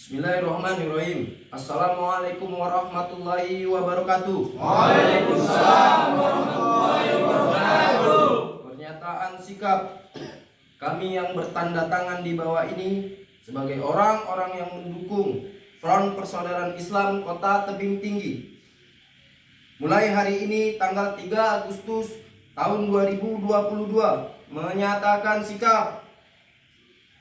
Bismillahirrahmanirrahim. Assalamualaikum warahmatullahi wabarakatuh. Waalaikumsalam warahmatullahi wabarakatuh. Pernyataan sikap kami yang bertanda tangan di bawah ini sebagai orang-orang yang mendukung Front Persaudaraan Islam Kota Tebing Tinggi. Mulai hari ini tanggal 3 Agustus tahun 2022 menyatakan sikap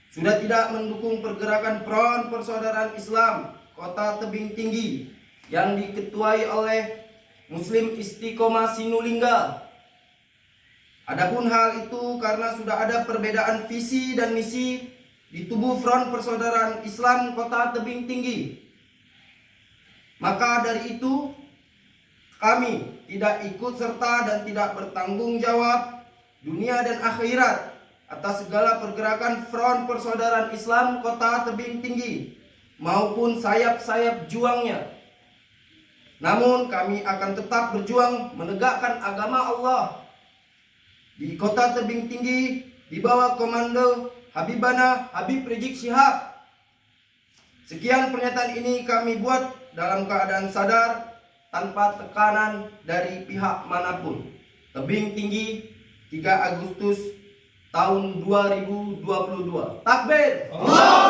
sudah tidak mendukung pergerakan Front Persaudaraan Islam Kota Tebing Tinggi yang diketuai oleh Muslim Istiqomah Sinulingga. Adapun hal itu karena sudah ada perbedaan visi dan misi di tubuh Front Persaudaraan Islam Kota Tebing Tinggi. Maka dari itu kami tidak ikut serta dan tidak bertanggung jawab dunia dan akhirat atas segala pergerakan Front Persaudaraan Islam Kota Tebing Tinggi maupun sayap-sayap juangnya. Namun kami akan tetap berjuang menegakkan agama Allah di Kota Tebing Tinggi di bawah komando Habibana Habib Rizik Syihab. Sekian pernyataan ini kami buat dalam keadaan sadar tanpa tekanan dari pihak mana pun. Tebing Tinggi 3 Agustus tahun 2022. Takbir. Allahu